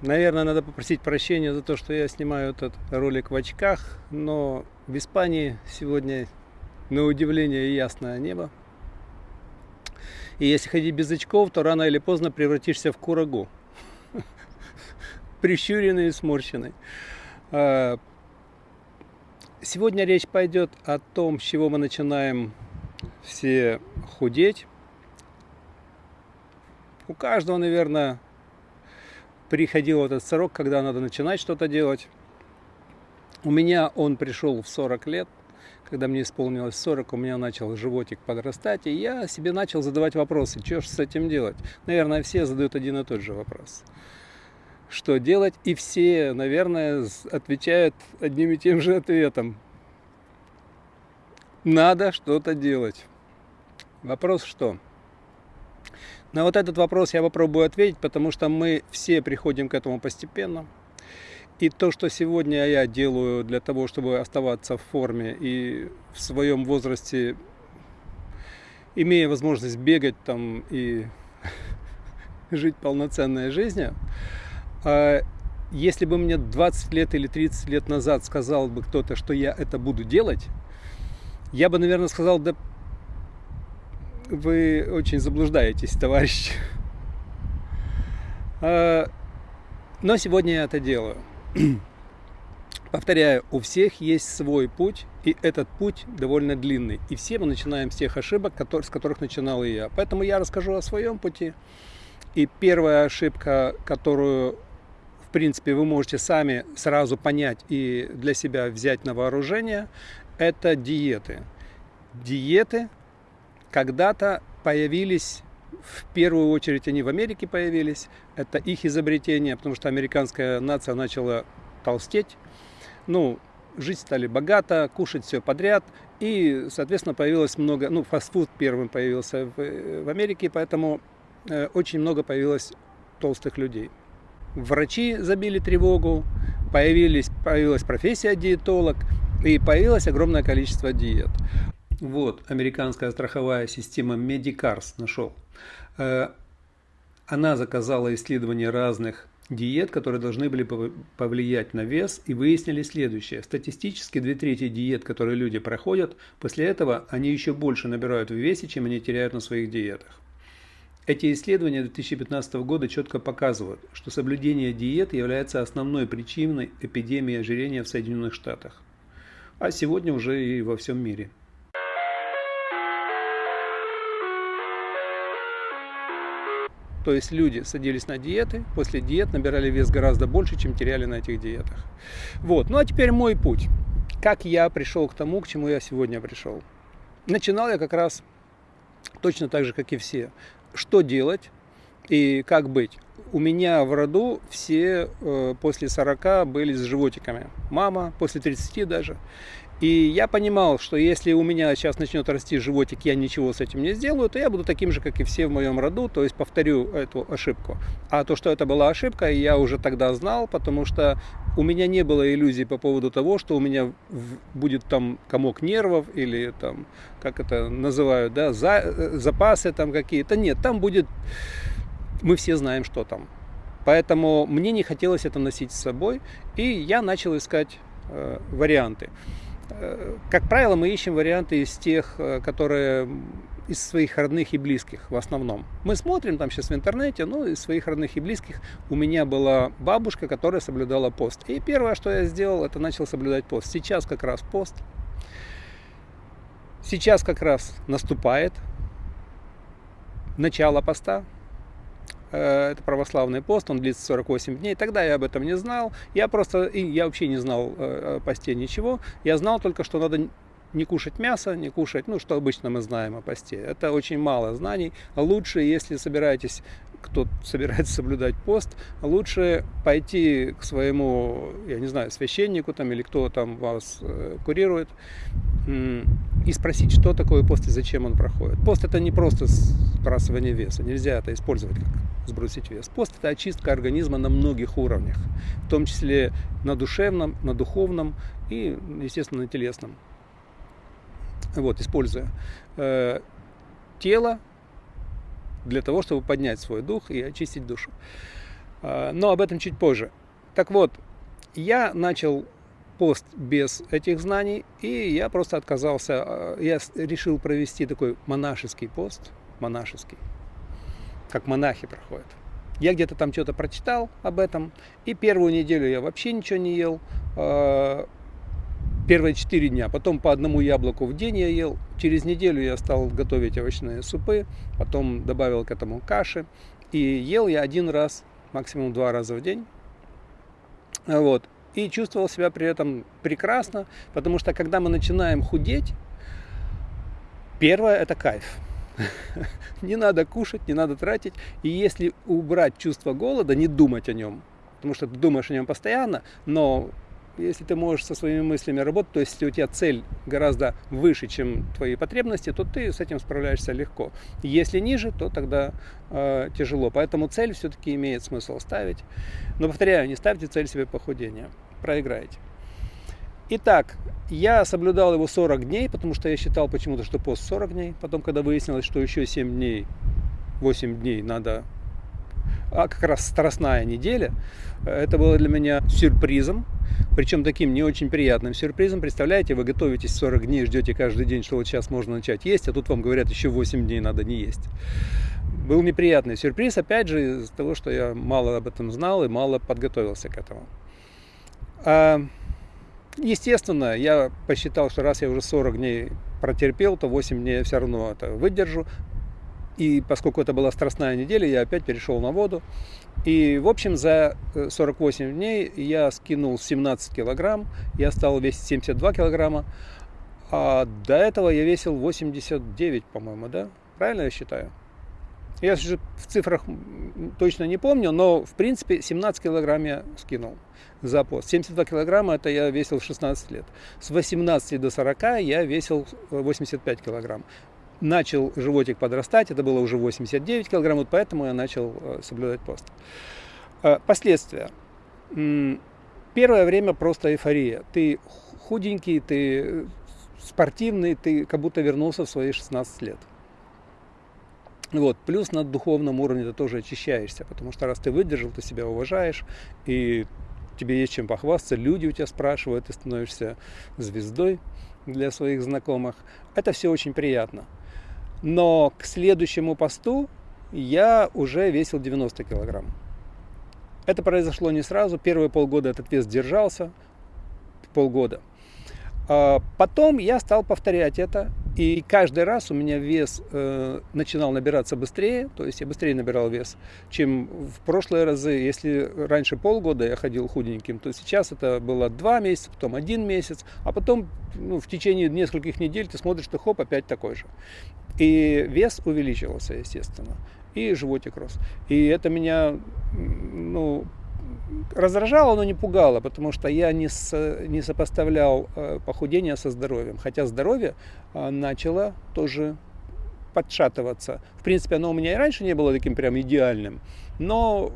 Наверное, надо попросить прощения за то, что я снимаю этот ролик в очках, но в Испании сегодня, на удивление, ясное небо. И если ходить без очков, то рано или поздно превратишься в курагу. Прищуренный и сморщенный. А, сегодня речь пойдет о том, с чего мы начинаем все худеть. У каждого, наверное, приходил этот срок, когда надо начинать что-то делать. У меня он пришел в 40 лет, когда мне исполнилось 40, у меня начал животик подрастать, и я себе начал задавать вопросы, что же с этим делать. Наверное, все задают один и тот же вопрос. Что делать? И все, наверное, отвечают одним и тем же ответом. Надо что-то делать. Вопрос что? На вот этот вопрос я попробую ответить, потому что мы все приходим к этому постепенно. И то, что сегодня я делаю для того, чтобы оставаться в форме и в своем возрасте, имея возможность бегать там и жить полноценной жизнью, а если бы мне 20 лет или 30 лет назад сказал бы кто-то, что я это буду делать, я бы, наверное, сказал, да вы очень заблуждаетесь, товарищ. А, но сегодня я это делаю. Повторяю, у всех есть свой путь, и этот путь довольно длинный. И все мы начинаем с тех ошибок, с которых начинал и я. Поэтому я расскажу о своем пути. И первая ошибка, которую, в принципе, вы можете сами сразу понять и для себя взять на вооружение, это диеты. Диеты когда-то появились, в первую очередь они в Америке появились, это их изобретение, потому что американская нация начала толстеть, ну, жить стали богато, кушать все подряд, и, соответственно, появилось много, ну, фастфуд первым появился в, в Америке, поэтому э, очень много появилось толстых людей. Врачи забили тревогу, появились, появилась профессия диетолог, и появилось огромное количество диет. Вот, американская страховая система Medicars нашел. Э, она заказала исследование разных диет, которые должны были повлиять на вес, и выяснили следующее. Статистически две трети диет, которые люди проходят, после этого они еще больше набирают в весе, чем они теряют на своих диетах. Эти исследования 2015 года четко показывают, что соблюдение диет является основной причиной эпидемии ожирения в Соединенных Штатах, а сегодня уже и во всем мире. То есть люди садились на диеты, после диет набирали вес гораздо больше, чем теряли на этих диетах. Вот. Ну а теперь мой путь. Как я пришел к тому, к чему я сегодня пришел. Начинал я как раз точно так же, как и все. Что делать и как быть? У меня в роду все э, после 40 были с животиками. Мама после 30 даже. И я понимал, что если у меня сейчас начнет расти животик, я ничего с этим не сделаю, то я буду таким же, как и все в моем роду, то есть повторю эту ошибку. А то, что это была ошибка, я уже тогда знал, потому что у меня не было иллюзий по поводу того, что у меня будет там комок нервов или там, как это называют, да, за, э, запасы там какие-то. Нет, там будет, мы все знаем, что там. Поэтому мне не хотелось это носить с собой, и я начал искать э, варианты. Э, как правило, мы ищем варианты из тех, э, которые из своих родных и близких в основном. Мы смотрим там сейчас в интернете, ну, из своих родных и близких. У меня была бабушка, которая соблюдала пост. И первое, что я сделал, это начал соблюдать пост. Сейчас как раз пост. Сейчас как раз наступает начало поста. Э, это православный пост, он длится 48 дней. Тогда я об этом не знал. Я просто, и я вообще не знал э, о посте ничего. Я знал только, что надо не кушать мясо, не кушать, ну, что обычно мы знаем о посте. Это очень мало знаний. Лучше, если собираетесь, кто собирается соблюдать пост, лучше пойти к своему, я не знаю, священнику там или кто там вас э, курирует, и спросить, что такое пост и зачем он проходит. Пост это не просто сбрасывание веса, нельзя это использовать как сбросить вес. Пост это очистка организма на многих уровнях, в том числе на душевном, на духовном и, естественно, на телесном вот, используя э, тело для того, чтобы поднять свой дух и очистить душу. А, но об этом чуть позже. Так вот, я начал пост без этих знаний, и я просто отказался, а, я решил провести такой монашеский пост, монашеский, как монахи проходят. Я где-то там что-то прочитал об этом, и первую неделю я вообще ничего не ел, а, первые четыре дня, потом по одному яблоку в день я ел, через неделю я стал готовить овощные супы, потом добавил к этому каши, и ел я один раз, максимум два раза в день, вот, и чувствовал себя при этом прекрасно, потому что когда мы начинаем худеть, первое это кайф. Не надо кушать, не надо тратить. И если убрать чувство голода, не думать о нем, потому что ты думаешь о нем постоянно, но если ты можешь со своими мыслями работать, то есть если у тебя цель гораздо выше, чем твои потребности, то ты с этим справляешься легко. Если ниже, то тогда э, тяжело. Поэтому цель все-таки имеет смысл ставить. Но повторяю, не ставьте цель себе похудения, проиграете. Итак, я соблюдал его 40 дней, потому что я считал почему-то, что пост 40 дней. Потом, когда выяснилось, что еще 7 дней, 8 дней надо а как раз страстная неделя. Это было для меня сюрпризом, причем таким не очень приятным сюрпризом. Представляете, вы готовитесь 40 дней, ждете каждый день, что вот сейчас можно начать есть, а тут вам говорят, еще 8 дней надо не есть. Был неприятный сюрприз, опять же, из-за того, что я мало об этом знал и мало подготовился к этому. А, естественно, я посчитал, что раз я уже 40 дней протерпел, то 8 дней я все равно это выдержу. И поскольку это была страстная неделя, я опять перешел на воду. И, в общем, за 48 э, дней я скинул 17 килограмм, я стал весить 72 килограмма. А до этого я весил 89, по-моему, да? Правильно я считаю? Я же в цифрах точно не помню, но, в принципе, 17 килограмм я скинул за пост. 72 килограмма это я весил в 16 лет. С 18 до 40 я весил 85 килограмм начал животик подрастать, это было уже 89 килограмм, вот поэтому я начал э, соблюдать пост. Э, последствия. Первое время просто эйфория. Ты худенький, ты спортивный, ты как будто вернулся в свои 16 лет. Вот. Плюс на духовном уровне ты тоже очищаешься, потому что раз ты выдержал, ты себя уважаешь, и тебе есть чем похвастаться, люди у тебя спрашивают, ты становишься звездой для своих знакомых. Это все очень приятно. Но к следующему посту я уже весил 90 килограмм. Это произошло не сразу. Первые полгода этот вес держался. Полгода. А потом я стал повторять это. И каждый раз у меня вес э, начинал набираться быстрее, то есть я быстрее набирал вес, чем в прошлые разы. Если раньше полгода я ходил худеньким, то сейчас это было два месяца, потом один месяц, а потом ну, в течение нескольких недель ты смотришь, что хоп, опять такой же. И вес увеличивался, естественно, и животик рос. И это меня ну, раздражало, но не пугало, потому что я не, с, не сопоставлял э, похудение со здоровьем. Хотя здоровье э, начало тоже подшатываться. В принципе, оно у меня и раньше не было таким прям идеальным, но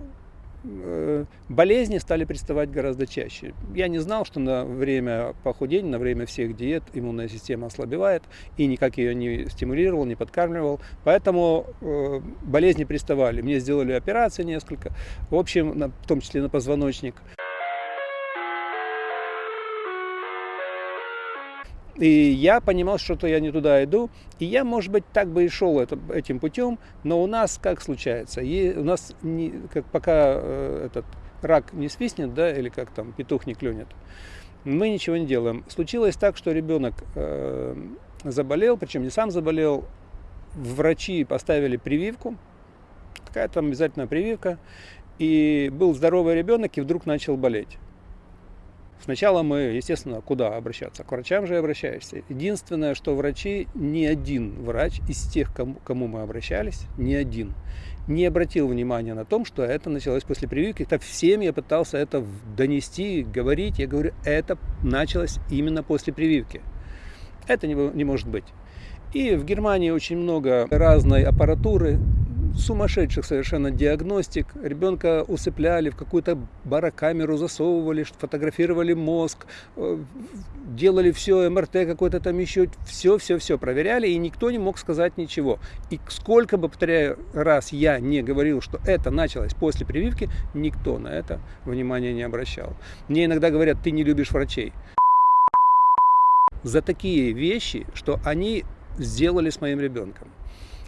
болезни стали приставать гораздо чаще. Я не знал, что на время похудения, на время всех диет иммунная система ослабевает, и никак ее не стимулировал, не подкармливал. Поэтому э, болезни приставали. Мне сделали операции несколько, в общем, на, в том числе на позвоночник. И я понимал, что-то я не туда иду. И я, может быть, так бы и шел это, этим путем, но у нас как случается? И у нас не, как пока э, этот рак не свистнет, да, или как там петух не клюнет, мы ничего не делаем. Случилось так, что ребенок э, заболел, причем не сам заболел. Врачи поставили прививку, какая-то там обязательно прививка, и был здоровый ребенок и вдруг начал болеть. Сначала мы, естественно, куда обращаться? К врачам же обращаешься. Единственное, что врачи, ни один врач из тех, кому, кому мы обращались, ни один, не обратил внимания на том, что это началось после прививки. Так всем я пытался это донести, говорить. Я говорю, это началось именно после прививки. Это не, не может быть. И в Германии очень много разной аппаратуры, сумасшедших совершенно диагностик. Ребенка усыпляли, в какую-то барокамеру засовывали, фотографировали мозг, э, делали все, МРТ какой-то там еще, все-все-все проверяли, и никто не мог сказать ничего. И сколько бы, повторяю, раз я не говорил, что это началось после прививки, никто на это внимания не обращал. Мне иногда говорят, ты не любишь врачей. За такие вещи, что они сделали с моим ребенком.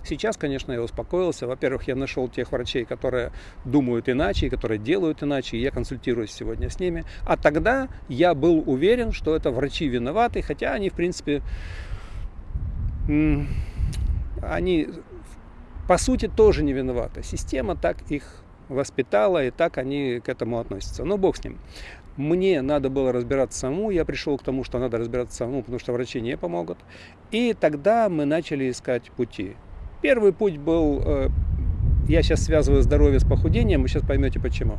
Сейчас, конечно, я успокоился. Во-первых, я нашел тех врачей, которые думают иначе, которые делают иначе, и я консультируюсь сегодня с ними. А тогда я был уверен, что это врачи виноваты, хотя они, в принципе, они по сути тоже не виноваты. Система так их воспитала, и так они к этому относятся. Но бог с ним. Мне надо было разбираться самому, я пришел к тому, что надо разбираться самому, потому что врачи не помогут. И тогда мы начали искать пути. Первый путь был, э, я сейчас связываю здоровье с похудением, вы сейчас поймете почему.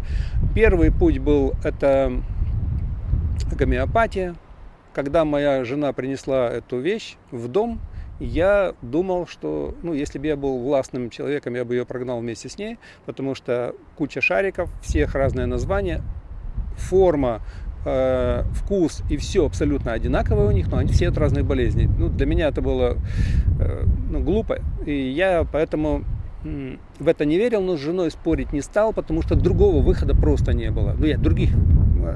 Первый путь был, это гомеопатия. Когда моя жена принесла эту вещь в дом, я думал, что, ну, если бы я был властным человеком, я бы ее прогнал вместе с ней, потому что куча шариков, всех разное название, форма, э, вкус и все абсолютно одинаковое у них, но они все от разных болезней. Ну, для меня это было э, ну, глупо, и я поэтому в это не верил, но с женой спорить не стал, потому что другого выхода просто не было. Ну, я других.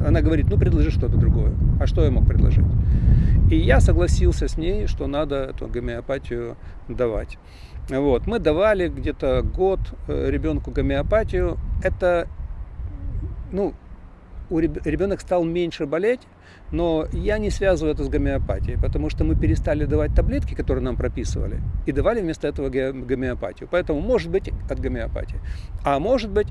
Она говорит, ну, предложи что-то другое. А что я мог предложить? И я согласился с ней, что надо эту гомеопатию давать. Вот. Мы давали где-то год э, ребенку гомеопатию. Это, ну, у ребенок стал меньше болеть, но я не связываю это с гомеопатией, потому что мы перестали давать таблетки, которые нам прописывали, и давали вместо этого гомеопатию. Поэтому может быть от гомеопатии. А может быть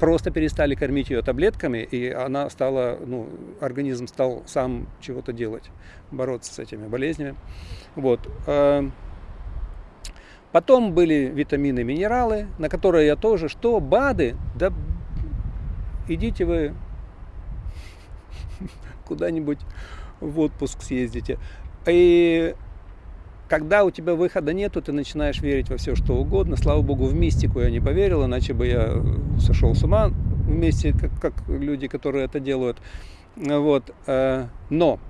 просто перестали кормить ее таблетками, и она стала, ну, организм стал сам чего-то делать, бороться с этими болезнями. Вот. Э, потом были витамины, минералы, на которые я тоже, что БАДы, да идите вы куда-нибудь в отпуск съездите. И когда у тебя выхода нету, ты начинаешь верить во все, что угодно. Слава богу, в мистику я не поверил, иначе бы я сошел с ума вместе, как, как люди, которые это делают. Вот. Э, но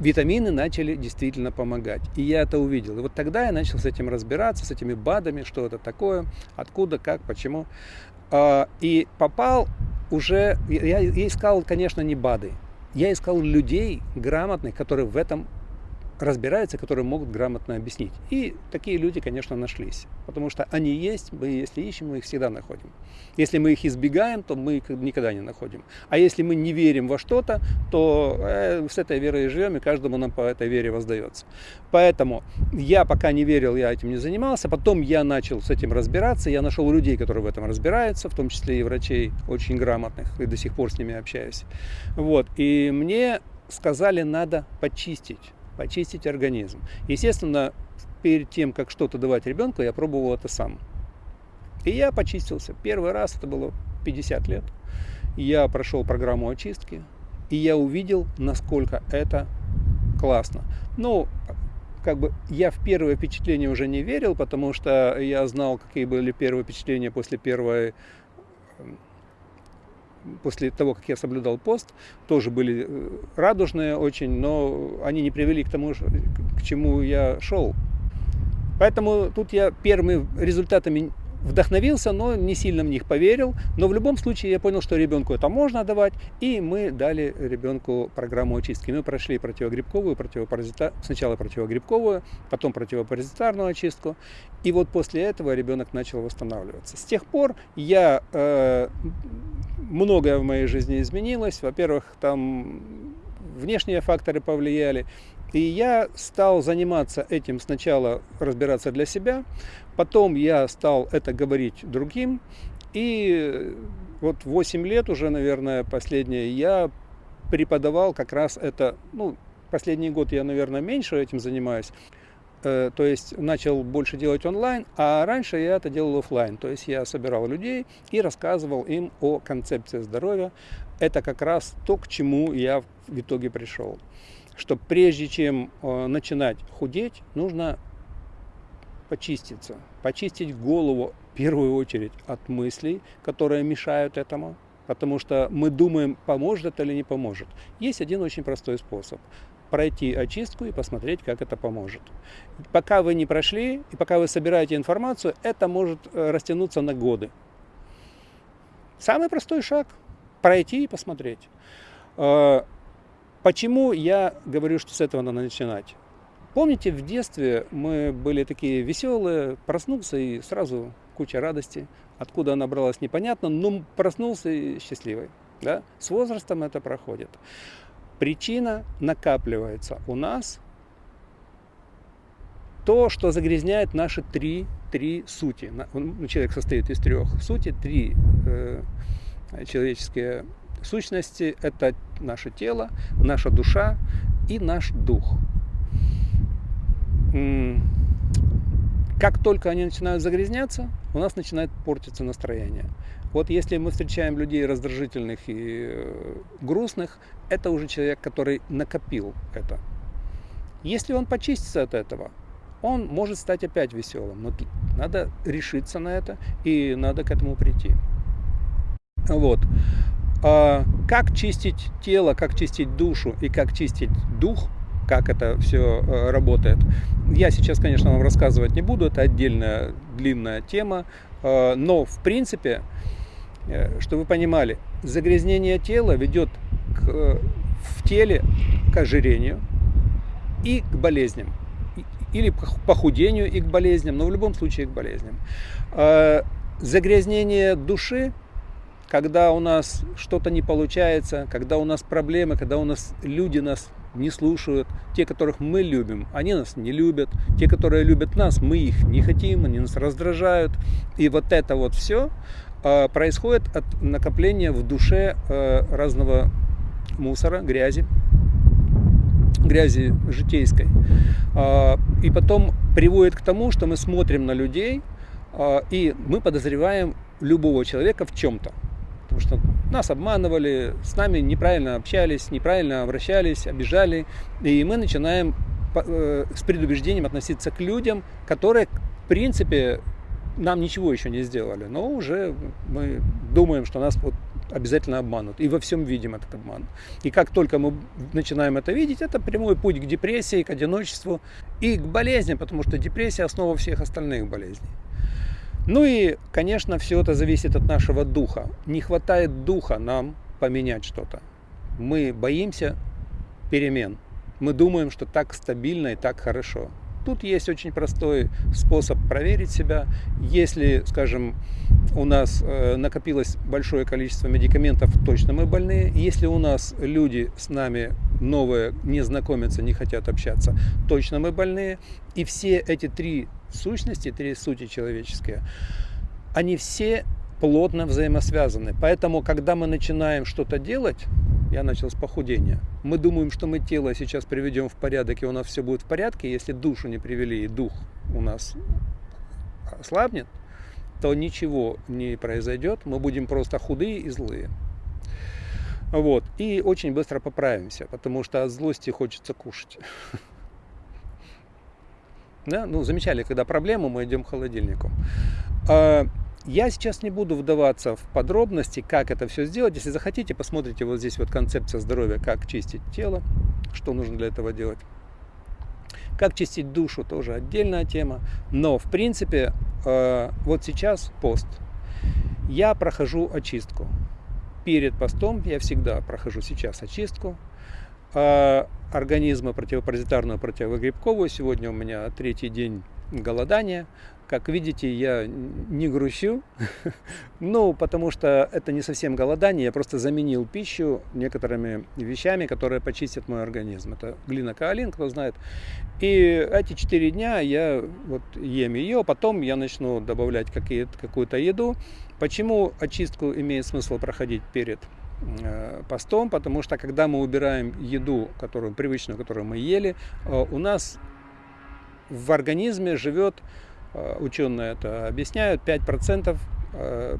витамины начали действительно помогать. И я это увидел. И вот тогда я начал с этим разбираться, с этими БАДами, что это такое, откуда, как, почему. А, и попал уже, я, я искал, конечно, не БАДы, я искал людей грамотных, которые в этом разбираются, которые могут грамотно объяснить. И такие люди, конечно, нашлись. Потому что они есть, мы если ищем, мы их всегда находим. Если мы их избегаем, то мы их никогда не находим. А если мы не верим во что-то, то э, с этой верой живем, и каждому нам по этой вере воздается. Поэтому я пока не верил, я этим не занимался. Потом я начал с этим разбираться. Я нашел людей, которые в этом разбираются, в том числе и врачей очень грамотных, и до сих пор с ними общаюсь. Вот. И мне сказали, надо почистить почистить организм. Естественно, перед тем, как что-то давать ребенку, я пробовал это сам. И я почистился. Первый раз, это было 50 лет, я прошел программу очистки, и я увидел, насколько это классно. Ну, как бы я в первое впечатление уже не верил, потому что я знал, какие были первые впечатления после первой после того, как я соблюдал пост, тоже были э, радужные очень, но они не привели к тому, к чему я шел. Поэтому тут я первыми результатами вдохновился, но не сильно в них поверил. Но в любом случае я понял, что ребенку это можно давать, и мы дали ребенку программу очистки. Мы прошли противогрибковую, противопаразита... сначала противогрибковую, потом противопаразитарную очистку. И вот после этого ребенок начал восстанавливаться. С тех пор я э, многое в моей жизни изменилось. Во-первых, там внешние факторы повлияли. И я стал заниматься этим сначала, разбираться для себя, потом я стал это говорить другим. И вот 8 лет уже, наверное, последнее, я преподавал как раз это, ну, последний год я, наверное, меньше этим занимаюсь. Э, то есть начал больше делать онлайн, а раньше я это делал офлайн. То есть я собирал людей и рассказывал им о концепции здоровья. Это как раз то, к чему я в итоге пришел. Что прежде чем э, начинать худеть, нужно почиститься. почистить голову в первую очередь от мыслей, которые мешают этому, потому что мы думаем, поможет это или не поможет. Есть один очень простой способ пройти очистку и посмотреть, как это поможет. Пока вы не прошли и пока вы собираете информацию, это может э, растянуться на годы. Самый простой шаг – пройти и посмотреть. Э, почему я говорю, что с этого надо начинать? Помните, в детстве мы были такие веселые, проснулся и сразу куча радости. Откуда она бралась, непонятно, но проснулся и счастливый. Да? С возрастом это проходит. Причина накапливается у нас то, что загрязняет наши три, три сути. Человек состоит из трех сути, три э, человеческие сущности. Это наше тело, наша душа и наш дух. Как только они начинают загрязняться, у нас начинает портиться настроение. Вот если мы встречаем людей раздражительных и э, грустных, это уже человек, который накопил это. Если он почистится от этого, он может стать опять веселым. Но надо решиться на это и надо к этому прийти. Вот. А как чистить тело, как чистить душу и как чистить дух, как это все э, работает, я сейчас, конечно, вам рассказывать не буду, это отдельная длинная тема, э, но в принципе Э, что вы понимали, загрязнение тела ведет в теле к ожирению и к болезням. Или к похудению и к болезням, но в любом случае к болезням. Э, загрязнение души, когда у нас что-то не получается, когда у нас проблемы, когда у нас люди нас не слушают, те, которых мы любим, они нас не любят, те, которые любят нас, мы их не хотим, они нас раздражают. И вот это вот все, а, происходит от накопления в душе а, разного мусора, грязи, грязи житейской. А, и потом приводит к тому, что мы смотрим на людей, и мы подозреваем любого человека в чем-то. Потому что нас обманывали, с нами неправильно общались, неправильно обращались, обижали. И мы начинаем э, с предубеждением относиться к людям, которые, в принципе, нам ничего еще не сделали, но уже мы думаем, что нас вот обязательно обманут. И во всем видим этот обман. И как только мы начинаем это видеть, это прямой путь к депрессии, к одиночеству и к болезням, потому что депрессия основа всех остальных болезней. Ну и, конечно, все это зависит от нашего духа. Не хватает духа нам поменять что-то. Мы боимся перемен. Мы думаем, что так стабильно и так хорошо. Тут есть очень простой способ проверить себя. Если, скажем, у нас э, накопилось большое количество медикаментов, точно мы больные. Если у нас люди с нами новые не знакомятся, не хотят общаться, точно мы больные. И все эти три сущности, три сути человеческие, они все плотно взаимосвязаны. Поэтому, когда мы начинаем что-то делать, я начал с похудения. Мы думаем, что мы тело сейчас приведем в порядок, и у нас все будет в порядке. Если душу не привели, и дух у нас ослабнет, то ничего не произойдет. Мы будем просто худые и злые. Вот. И очень быстро поправимся, потому что от злости хочется кушать. Да? Ну, замечали, когда проблема, мы идем к холодильнику. Я сейчас не буду вдаваться в подробности, как это все сделать. Если захотите, посмотрите вот здесь вот концепция здоровья, как чистить тело, что нужно для этого делать. Как чистить душу, тоже отдельная тема. Но, в принципе, э, вот сейчас пост. Я прохожу очистку. Перед постом я всегда прохожу сейчас очистку э, организма противопаразитарную, противогрибковую. Сегодня у меня третий день голодания. Как видите, я не грущу, ну, потому что это не совсем голодание, я просто заменил пищу некоторыми вещами, которые почистят мой организм. Это глина каолин, кто знает. И эти четыре дня я вот ем ее, потом я начну добавлять какую-то еду. Почему очистку имеет смысл проходить перед э, постом, потому что когда мы убираем еду, которую привычную, которую мы ели, э, у нас в организме живет Э, ученые это объясняют, 5% э,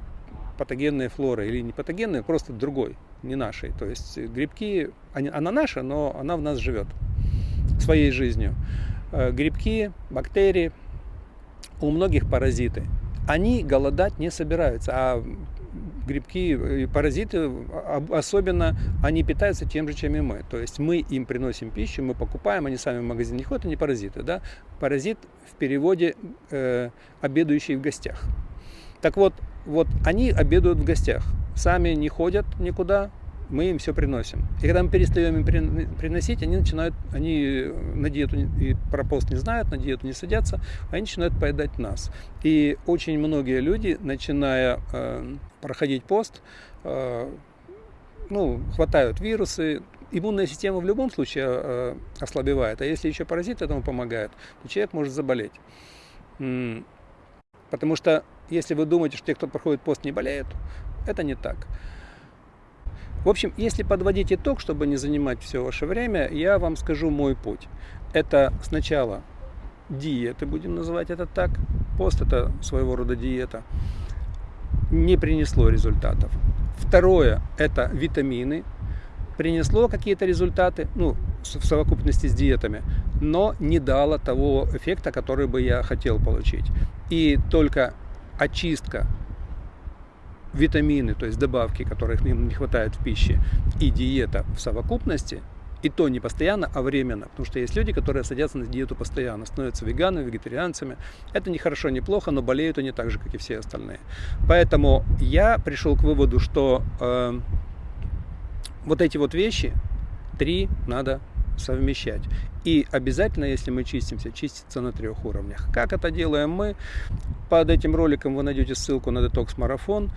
патогенной флоры или не патогенной, просто другой, не нашей. То есть грибки, она наша, но она в нас живет своей жизнью. Э, грибки, бактерии, у многих паразиты. Они голодать не собираются, а грибки и паразиты, особенно они питаются тем же, чем и мы. То есть мы им приносим пищу, мы покупаем, они сами в магазин не ходят, они паразиты. Да? Паразит в переводе э, обедающий в гостях. Так вот, вот они обедают в гостях, сами не ходят никуда, мы им все приносим. И когда мы перестаем им приносить, они начинают, они на диету и про пост не знают, на диету не садятся, они начинают поедать нас. И очень многие люди, начиная э, проходить пост, э, ну, хватают вирусы, иммунная система в любом случае э, ослабевает, а если еще паразит этому помогает, то человек может заболеть. Потому что если вы думаете, что те, кто проходит пост, не болеют, это не так. В общем, если подводить итог, чтобы не занимать все ваше время, я вам скажу мой путь. Это сначала диеты, будем называть это так. Пост это своего рода диета. Не принесло результатов. Второе – это витамины. Принесло какие-то результаты, ну, в совокупности с диетами, но не дало того эффекта, который бы я хотел получить. И только очистка витамины, то есть добавки, которых им не хватает в пище, и диета в совокупности, и то не постоянно, а временно. Потому что есть люди, которые садятся на диету постоянно, становятся веганами, вегетарианцами. Это не хорошо, не плохо, но болеют они так же, как и все остальные. Поэтому я пришел к выводу, что э, вот эти вот вещи, три надо совмещать. И обязательно, если мы чистимся, чиститься на трех уровнях. Как это делаем мы? Под этим роликом вы найдете ссылку на детокс-марафон.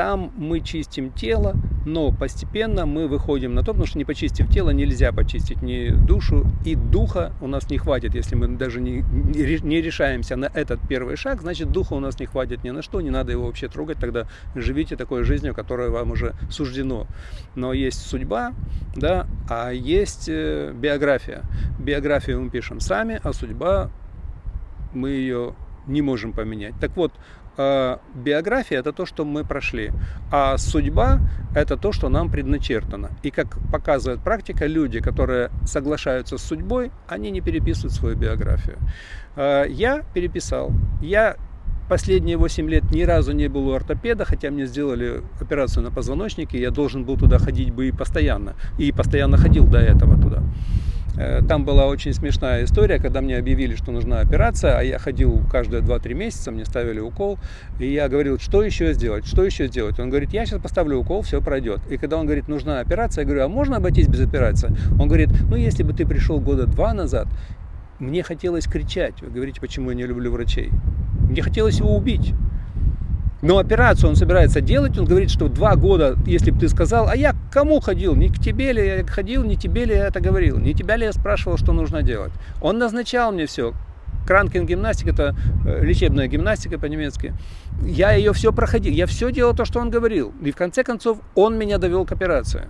Там мы чистим тело, но постепенно мы выходим на то, потому что не почистив тело, нельзя почистить ни душу и духа у нас не хватит. Если мы даже не, не решаемся на этот первый шаг, значит духа у нас не хватит ни на что, не надо его вообще трогать, тогда живите такой жизнью, которая вам уже суждено. Но есть судьба, да, а есть э, биография. Биографию мы пишем сами, а судьба мы ее не можем поменять. Так вот, Э, биография это то, что мы прошли, а судьба это то, что нам предначертано. И как показывает практика, люди, которые соглашаются с судьбой, они не переписывают свою биографию. Э, я переписал. Я последние 8 лет ни разу не был у ортопеда, хотя мне сделали операцию на позвоночнике, я должен был туда ходить бы и постоянно. И постоянно ходил до этого туда. Э, там была очень смешная история, когда мне объявили, что нужна операция, а я ходил каждые 2-3 месяца, мне ставили укол, и я говорил, что еще сделать, что еще сделать. Он говорит, я сейчас поставлю укол, все пройдет. И когда он говорит, нужна операция, я говорю, а можно обойтись без операции? Он говорит, ну если бы ты пришел года два назад, мне хотелось кричать. Вы говорите, почему я не люблю врачей? Мне хотелось его убить. Но операцию он собирается делать, он говорит, что два года, если бы ты сказал, а я к кому ходил, не к тебе ли я ходил, не тебе ли я это говорил, не тебя ли я спрашивал, что нужно делать. Он назначал мне все. Кранкин гимнастика, это э, лечебная гимнастика по-немецки. Я ее все проходил, я все делал то, что он говорил. И в конце концов он меня довел к операции.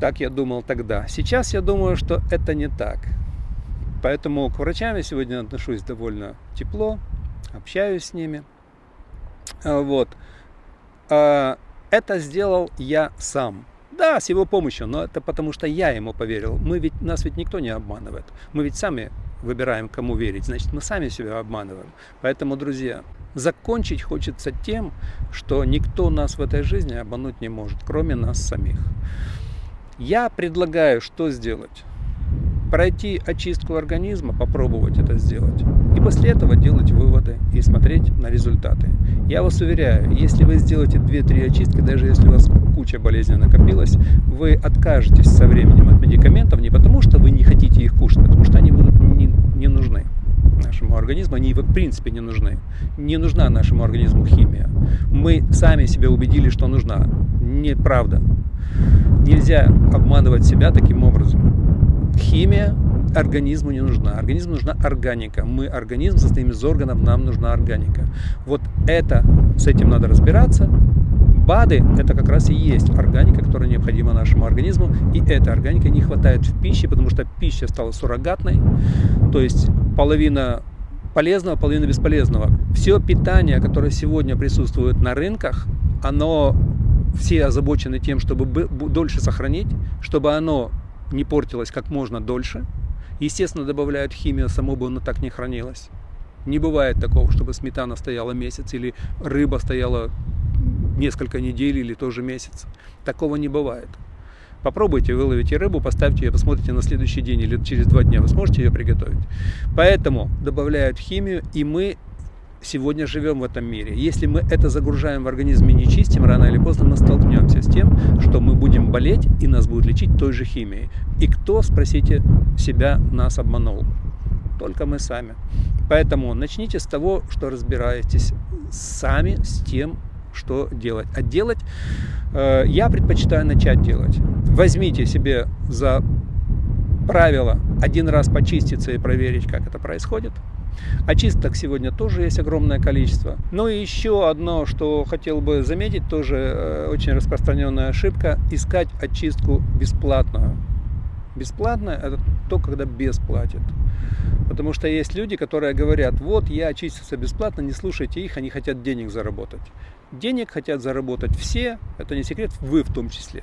Так я думал тогда. Сейчас я думаю, что это не так. Поэтому к врачам я сегодня отношусь довольно тепло, общаюсь с ними. А, вот. А, это сделал я сам. Да, с его помощью, но это потому что я ему поверил. Мы ведь, нас ведь никто не обманывает. Мы ведь сами выбираем, кому верить. Значит, мы сами себя обманываем. Поэтому, друзья, закончить хочется тем, что никто нас в этой жизни обмануть не может, кроме нас самих. Я предлагаю, что сделать? Пройти очистку организма, попробовать это сделать. И после этого делать выводы и смотреть на результаты. Я вас уверяю, если вы сделаете 2-3 очистки, даже если у вас куча болезней накопилась, вы откажетесь со временем от медикаментов не потому, что вы не хотите их кушать, а потому что они будут не, не нужны нашему организму, они в принципе не нужны. Не нужна нашему организму химия. Мы сами себя убедили, что нужна. Неправда. Нельзя обманывать себя таким образом химия организму не нужна. Организму нужна органика. Мы организм состоим из органов, нам нужна органика. Вот это, с этим надо разбираться. БАДы – это как раз и есть органика, которая необходима нашему организму. И эта органика не хватает в пище, потому что пища стала суррогатной. То есть половина полезного, половина бесполезного. Все питание, которое сегодня присутствует на рынках, оно все озабочены тем, чтобы дольше сохранить, чтобы оно не портилось как можно дольше. Естественно, добавляют химию, само бы оно так не хранилось. Не бывает такого, чтобы сметана стояла месяц или рыба стояла несколько недель или тоже месяц. Такого не бывает. Попробуйте, выловите рыбу, поставьте ее, посмотрите на следующий день или через два дня, вы сможете ее приготовить. Поэтому добавляют химию, и мы сегодня живем в этом мире. Если мы это загружаем в организм и не чистим, рано или поздно мы столкнемся с тем, что мы будем болеть и нас будут лечить той же химией. И кто, спросите себя, нас обманул? Только мы сами. Поэтому начните с того, что разбираетесь сами с тем, что делать. А делать э, я предпочитаю начать делать. Возьмите себе за правило один раз почиститься и проверить, как это происходит. Очисток сегодня тоже есть огромное количество. Ну и еще одно, что хотел бы заметить, тоже э, очень распространенная ошибка, искать очистку бесплатную. Бесплатно это то, когда бесплатит. Потому что есть люди, которые говорят, вот я очистился бесплатно, не слушайте их, они хотят денег заработать. Денег хотят заработать все, это не секрет, вы в том числе.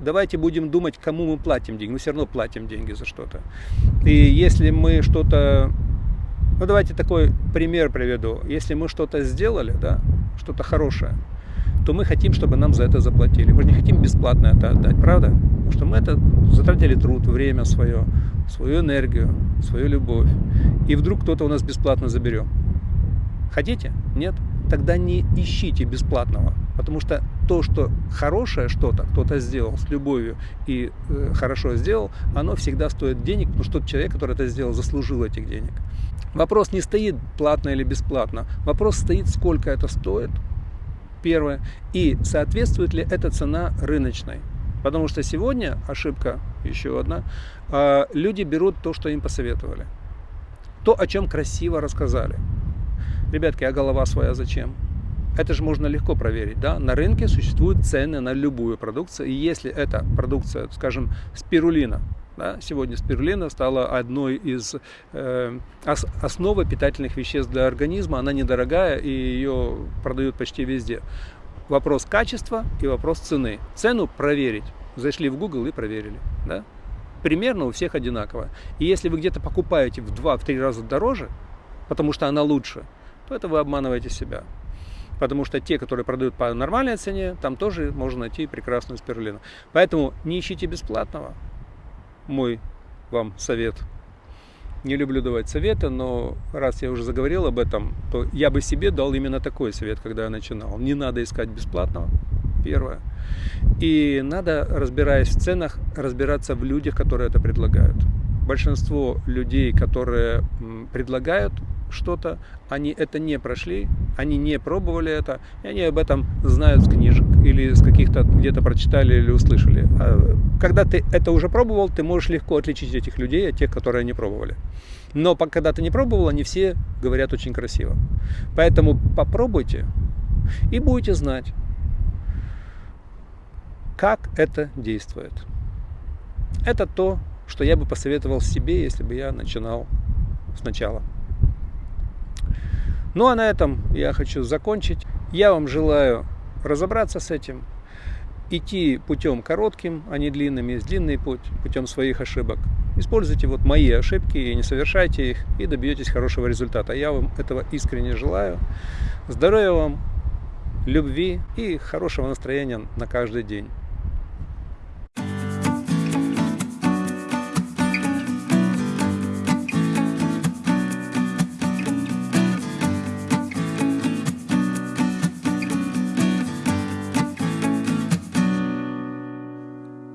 Давайте будем думать, кому мы платим деньги. Мы все равно платим деньги за что-то. И если мы что-то ну, давайте такой пример приведу. Если мы что-то сделали, да, что-то хорошее, то мы хотим, чтобы нам за это заплатили. Мы же не хотим бесплатно это отдать, правда? Потому что мы это затратили труд, время свое, свою энергию, свою любовь. И вдруг кто-то у нас бесплатно заберет. Хотите? Нет? Тогда не ищите бесплатного. Потому что то, что хорошее что-то кто-то сделал с любовью и э, хорошо сделал, оно всегда стоит денег, потому что тот человек, который это сделал, заслужил этих денег. Вопрос не стоит платно или бесплатно. Вопрос стоит, сколько это стоит, первое, и соответствует ли эта цена рыночной. Потому что сегодня ошибка, еще одна, а, люди берут то, что им посоветовали. То, о чем красиво рассказали. Ребятки, а голова своя зачем? Это же можно легко проверить. Да? На рынке существуют цены на любую продукцию. И если эта продукция, скажем, спирулина, да, сегодня спирулина стала одной из э, ос, основы питательных веществ для организма. Она недорогая и ее продают почти везде. Вопрос качества и вопрос цены. Цену проверить. Зашли в Google и проверили. Да? Примерно у всех одинаково. И если вы где-то покупаете в 2-3 раза дороже, потому что она лучше, то это вы обманываете себя. Потому что те, которые продают по нормальной цене, там тоже можно найти прекрасную спирулину. Поэтому не ищите бесплатного мой вам совет. Не люблю давать советы, но раз я уже заговорил об этом, то я бы себе дал именно такой совет, когда я начинал. Не надо искать бесплатного, первое. И надо, разбираясь в ценах, разбираться в людях, которые это предлагают. Большинство людей, которые предлагают что-то, они это не прошли, они не пробовали это, и они об этом знают с книжек или с каких-то где-то прочитали или услышали. А когда ты это уже пробовал, ты можешь легко отличить этих людей от тех, которые не пробовали. Но когда ты не пробовал, они все говорят очень красиво. Поэтому попробуйте и будете знать, как это действует. Это то, что я бы посоветовал себе, если бы я начинал сначала. Ну а на этом я хочу закончить. Я вам желаю разобраться с этим, идти путем коротким, а не длинным, есть длинный путь, путем своих ошибок. Используйте вот мои ошибки и не совершайте их, и добьетесь хорошего результата. Я вам этого искренне желаю. Здоровья вам, любви и хорошего настроения на каждый день.